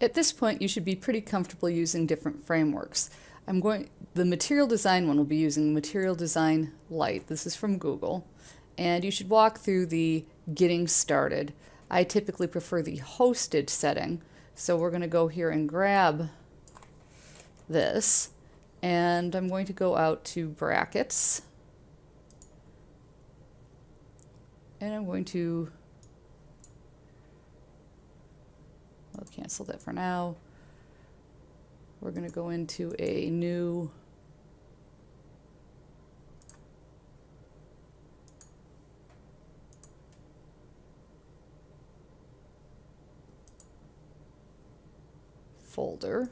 At this point, you should be pretty comfortable using different frameworks. I'm going, the material design one will be using Material Design Lite. This is from Google. And you should walk through the getting started. I typically prefer the hosted setting. So we're going to go here and grab this. And I'm going to go out to brackets. And I'm going to I'll cancel that for now. We're going to go into a new folder.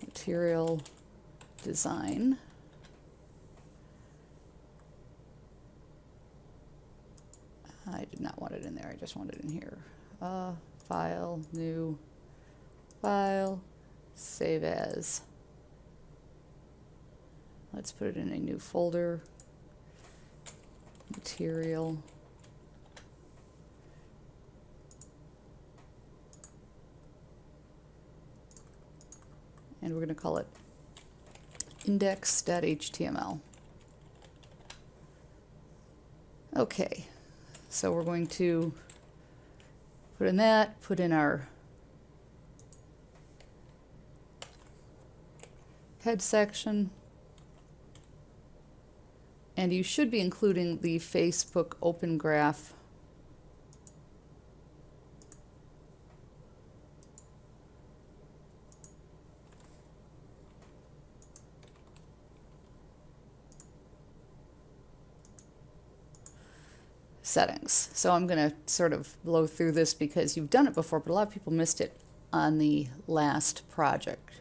Material design. I did not want it in there, I just want it in here. Uh, file, new, file, save as. Let's put it in a new folder, material. And we're going to call it index.html. Okay, so we're going to put in that, put in our head section, and you should be including the Facebook Open Graph settings. So I'm going to sort of blow through this because you've done it before, but a lot of people missed it on the last project.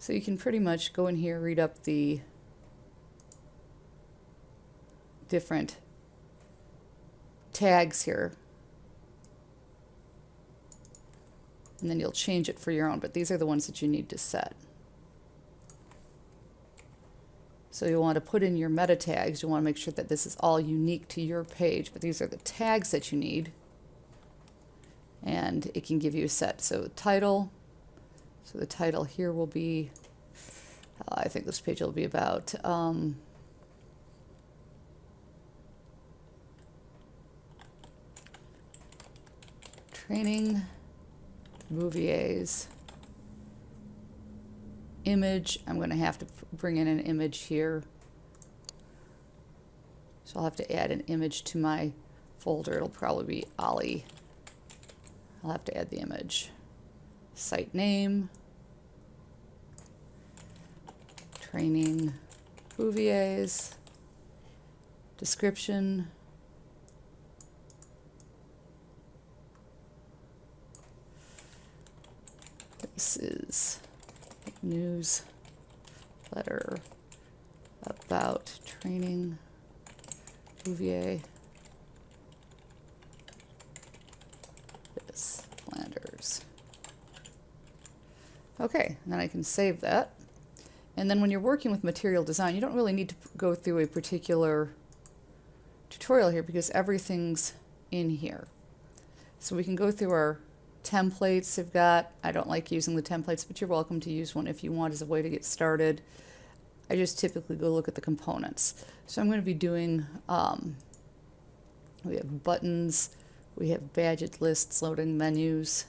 So you can pretty much go in here, read up the different tags here and then you'll change it for your own, but these are the ones that you need to set. So you'll want to put in your meta tags. You'll want to make sure that this is all unique to your page, but these are the tags that you need. And it can give you a set. So title, so the title here will be, uh, I think this page will be about um, training Bouvier's image. I'm going to have to bring in an image here. So I'll have to add an image to my folder. It'll probably be Ollie. I'll have to add the image. Site name. Training Bouvier's. Description. This is newsletter about training Bouvier. This Flanders. Okay, then I can save that. And then when you're working with material design, you don't really need to go through a particular tutorial here because everything's in here. So we can go through our templates have got. I don't like using the templates, but you're welcome to use one if you want as a way to get started. I just typically go look at the components. So I'm going to be doing, um, we have buttons, we have badget lists, loading menus.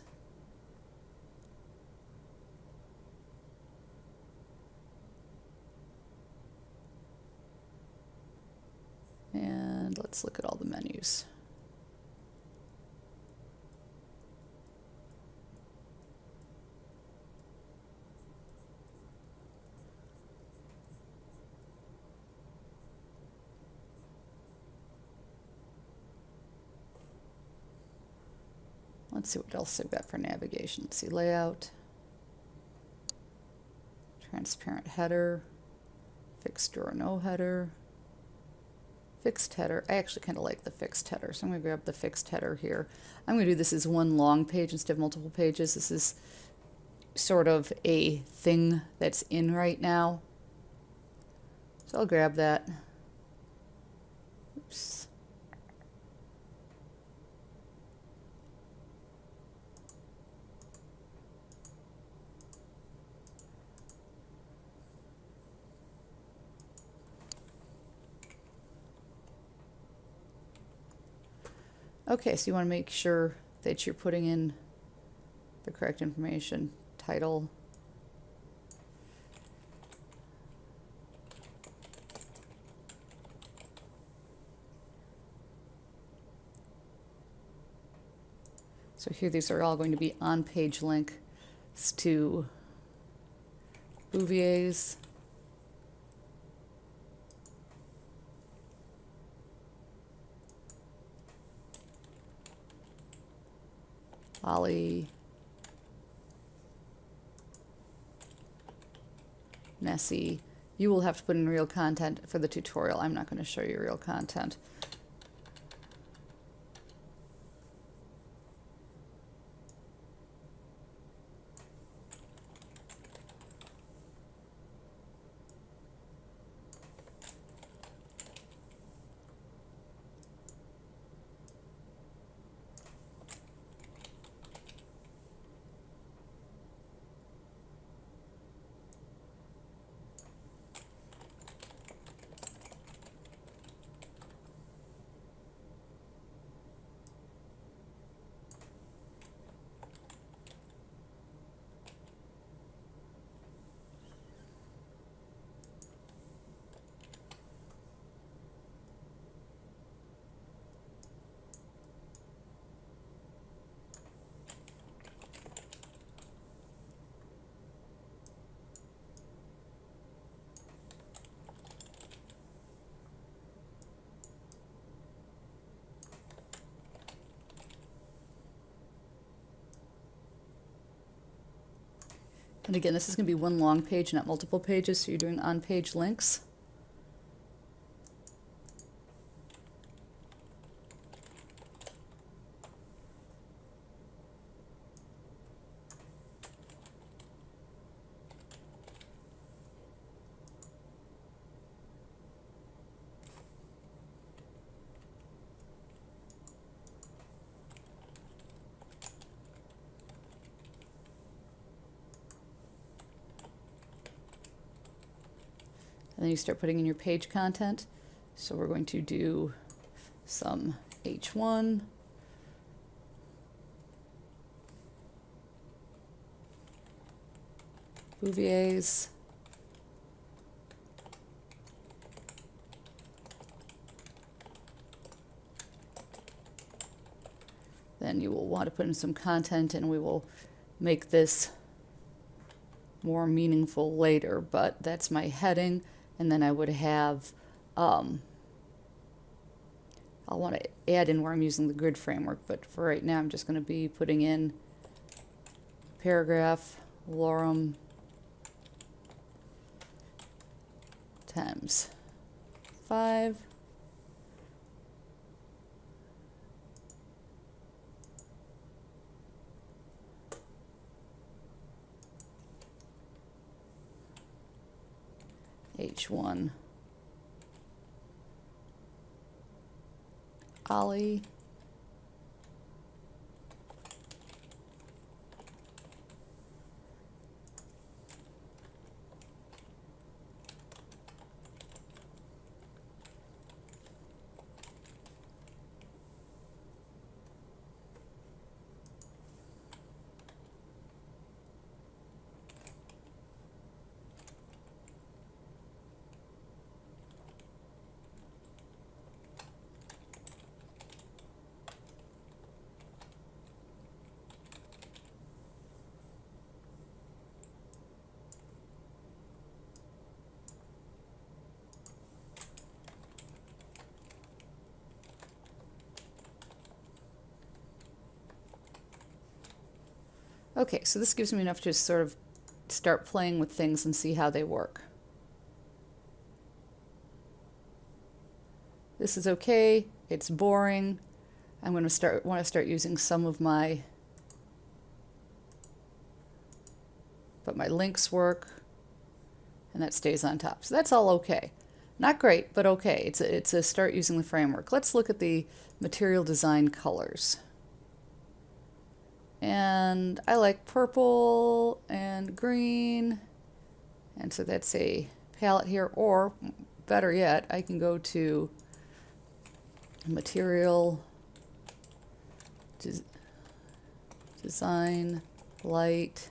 And let's look at all the menus. Let's see what else I've got for navigation. Let's see layout, transparent header, fixed or no header, fixed header. I actually kind of like the fixed header, so I'm going to grab the fixed header here. I'm going to do this as one long page instead of multiple pages. This is sort of a thing that's in right now. So I'll grab that. Okay, so you want to make sure that you're putting in the correct information. Title. So here these are all going to be on-page links to Bouvier's Ollie, Messy. You will have to put in real content for the tutorial. I'm not going to show you real content. And again, this is going to be one long page, not multiple pages, so you're doing on-page links. Then you start putting in your page content. So we're going to do some H1. Bouvier's. Then you will want to put in some content and we will make this more meaningful later, but that's my heading and then I would have, um, I'll want to add in where I'm using the grid framework, but for right now I'm just going to be putting in paragraph, lorem, times 5. H1 Ollie Okay, so this gives me enough to sort of start playing with things and see how they work. This is okay, it's boring. I'm going to start want to start using some of my but my links work and that stays on top. So that's all okay. Not great, but okay. It's a, it's a start using the framework. Let's look at the material design colors. And I like purple and green. And so that's a palette here. Or better yet, I can go to material des design Lite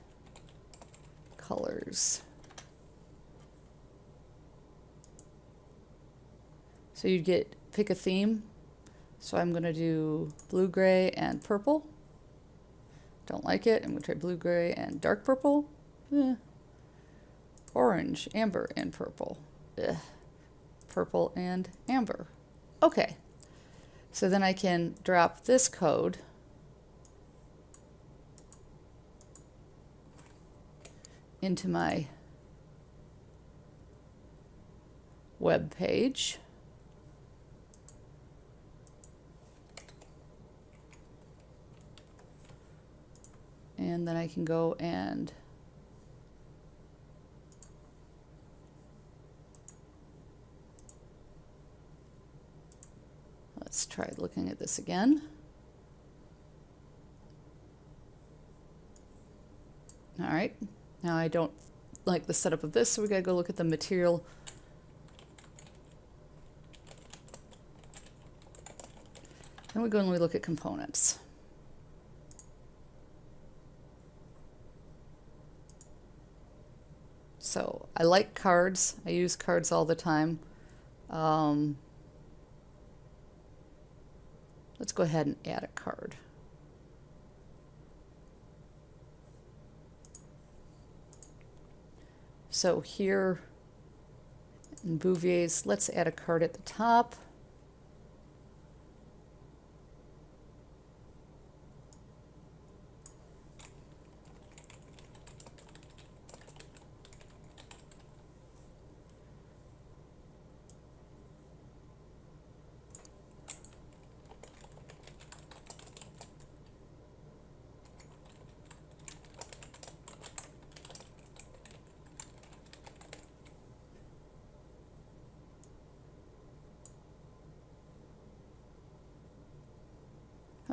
colors. So you'd get, pick a theme. So I'm going to do blue, gray, and purple. Don't like it. I'm going to try blue, gray, and dark purple. Eh. Orange, amber, and purple. Ugh. Purple and amber. Okay. So then I can drop this code into my web page. And then I can go and let's try looking at this again. All right, now I don't like the setup of this, so we gotta go look at the material. Then we go and we look at components. So I like cards. I use cards all the time. Um, let's go ahead and add a card. So here in Bouvier's, let's add a card at the top.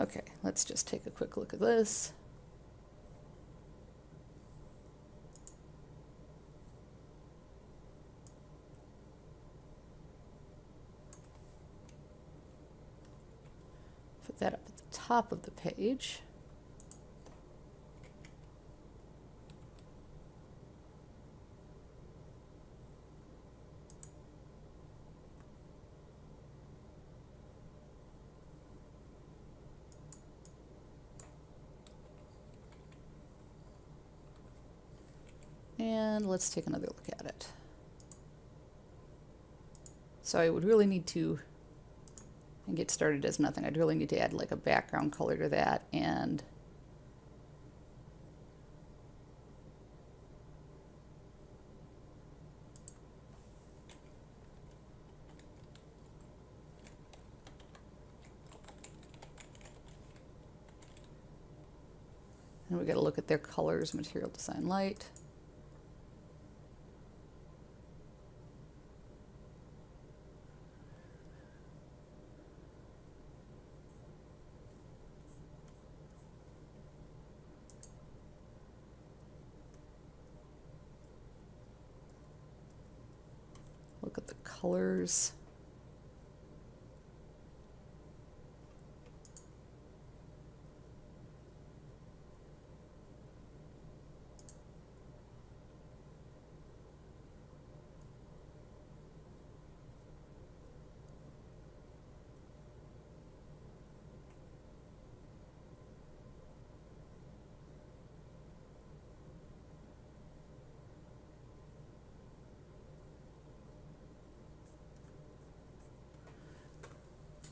Okay, let's just take a quick look at this. Put that up at the top of the page. And let's take another look at it. So I would really need to and get started as nothing. I'd really need to add like a background color to that and And we got to look at their colors, material design Lite. Look at the colors.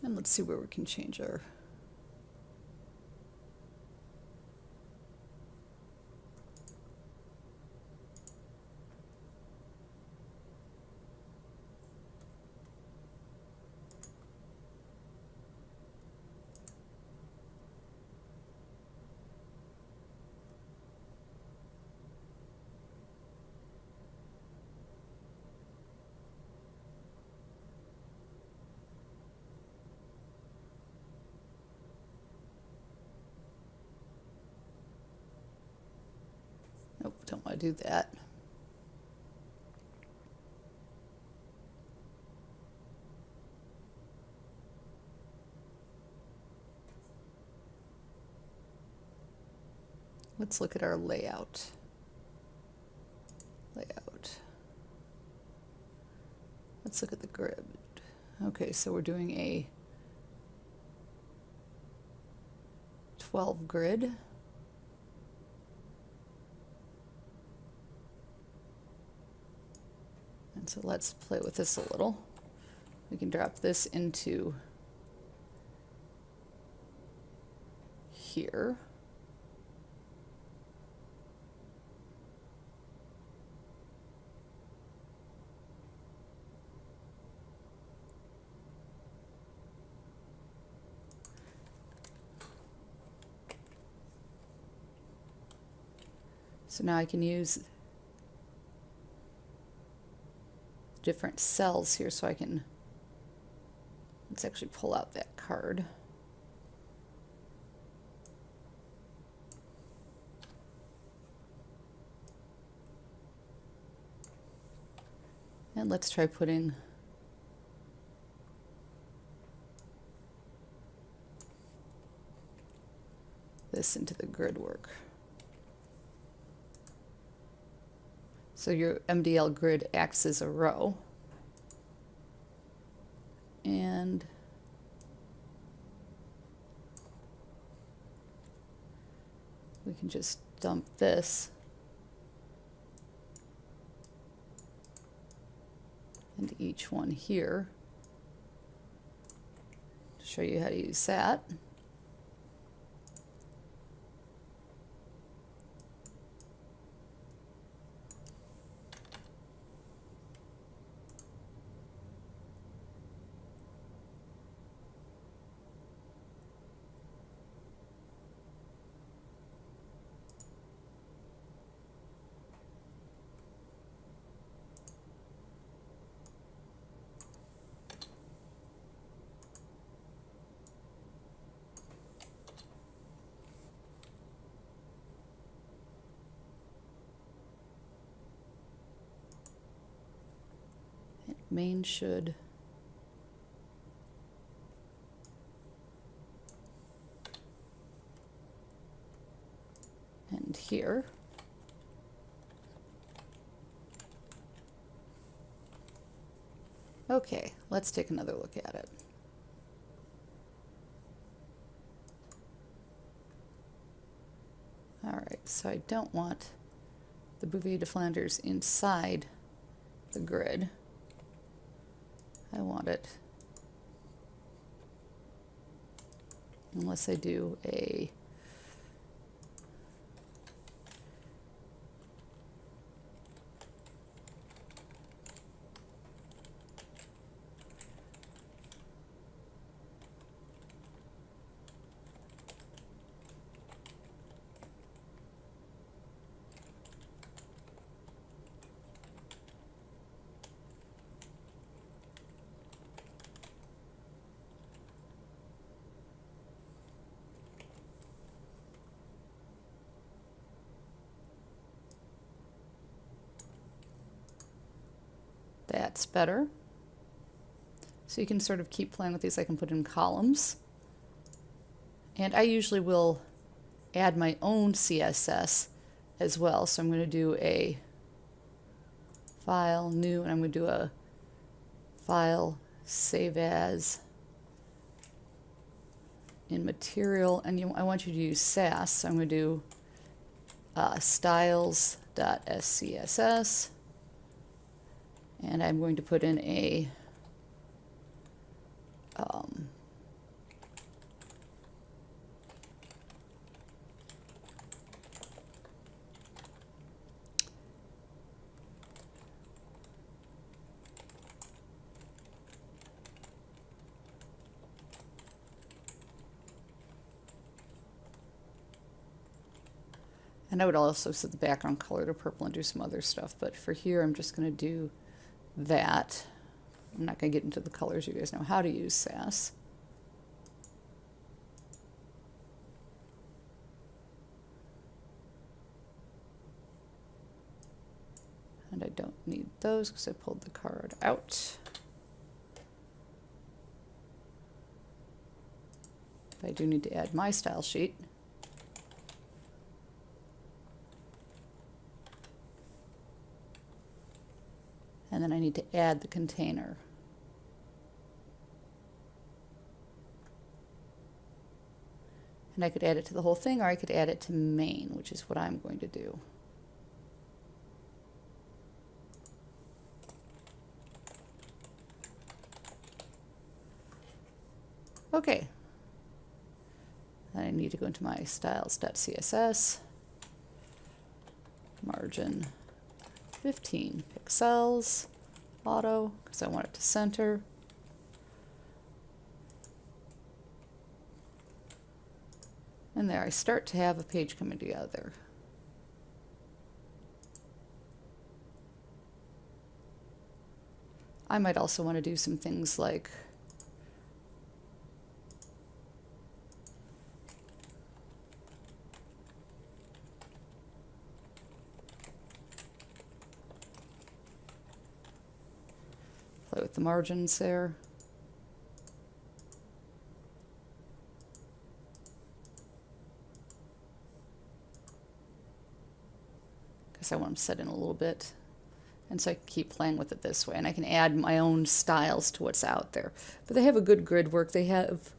And let's see where we can change our don't want to do that. Let's look at our layout. Layout. Let's look at the grid. Okay, so we're doing a 12 grid. So let's play with this a little. We can drop this into here. So now I can use different cells here so I can, let's actually pull out that card. And let's try putting this into the grid work. So your MDL grid acts as a row. And we can just dump this into each one here to show you how to use that. Main should and here. Okay, let's take another look at it. Alright, so I don't want the Bouvier de Flanders inside the grid. I want it. Unless I do a That's better. So you can sort of keep playing with these. I can put in columns. And I usually will add my own CSS as well. So I'm going to do a file, new, and I'm going to do a file, save as in material. And you, I want you to use Sass. So I'm going to do uh, styles.scss and I'm going to put in a um, And I would also set the background color to purple and do some other stuff, but for here I'm just going to do that. I'm not going to get into the colors. You guys know how to use Sass. And I don't need those because I pulled the card out. But I do need to add my style sheet. And then I need to add the container. And I could add it to the whole thing or I could add it to main, which is what I'm going to do. Okay. Then I need to go into my styles.css, margin 15 pixels, auto, because I want it to center. And there I start to have a page coming together. I might also want to do some things like the margins there. Because I want them set in a little bit. And so I can keep playing with it this way. And I can add my own styles to what's out there. But they have a good grid work. They have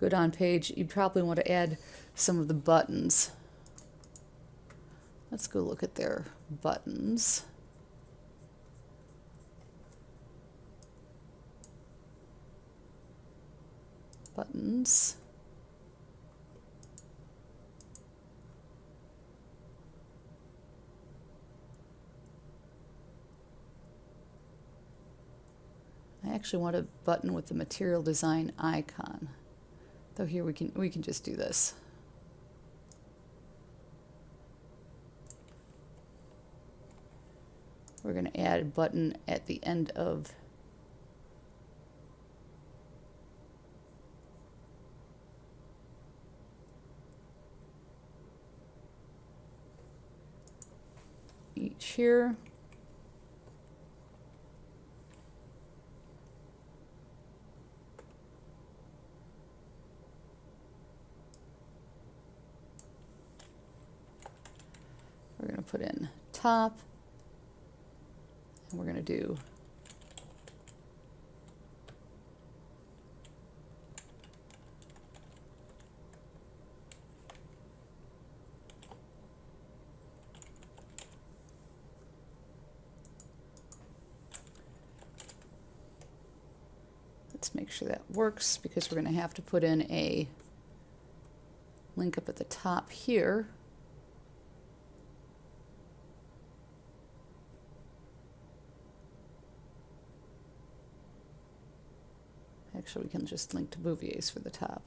good on page. You'd probably want to add some of the buttons. Let's go look at their buttons. Buttons. I actually want a button with the material design icon. Though here we can we can just do this. We're going to add a button at the end of each here. We're going to put in top, and we're going to do Let's make sure that works because we're going to have to put in a link up at the top here. Actually, we can just link to Bouvier's for the top.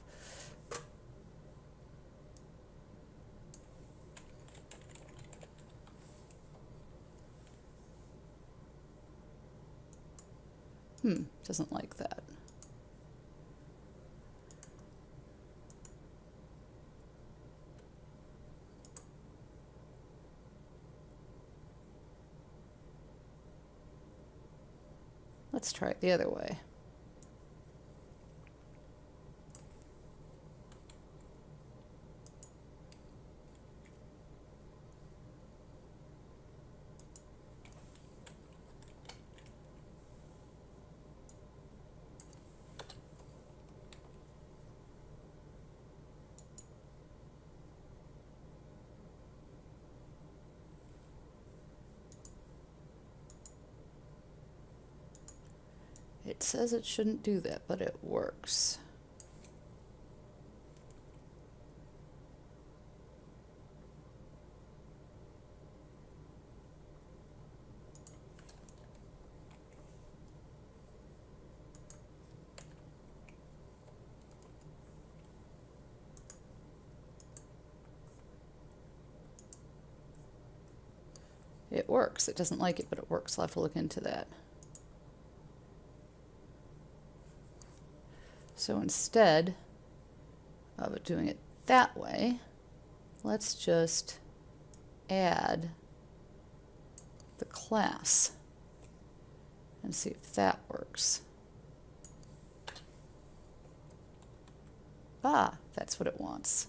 Hmm, doesn't like that. Let's try it the other way. It says it shouldn't do that, but it works. It works. It doesn't like it, but it works. I'll have to look into that. So instead of doing it that way, let's just add the class and see if that works. Ah, that's what it wants.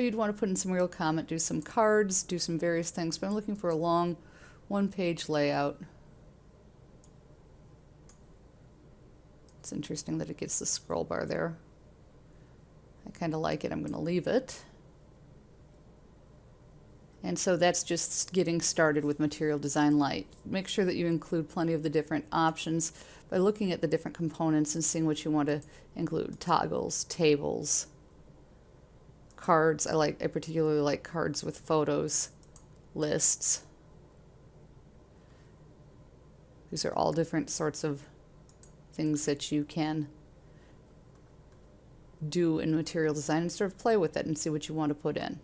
So you'd want to put in some real comment, do some cards, do some various things, but I'm looking for a long one-page layout. It's interesting that it gets the scroll bar there. I kind of like it. I'm going to leave it. And so that's just getting started with Material Design Lite. Make sure that you include plenty of the different options by looking at the different components and seeing what you want to include. Toggles, tables, cards. I like I particularly like cards with photos, lists. These are all different sorts of things that you can do in material design and sort of play with it and see what you want to put in.